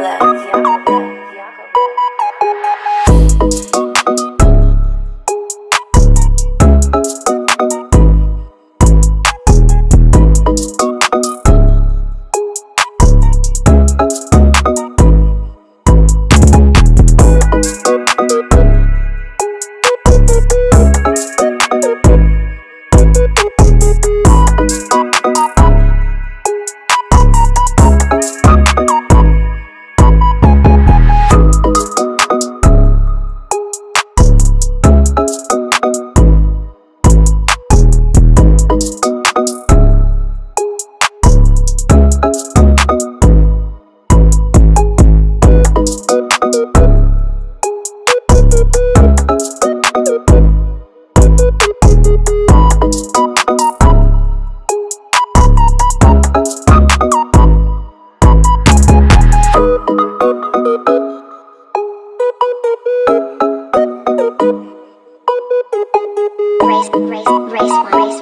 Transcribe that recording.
left. race, race, race.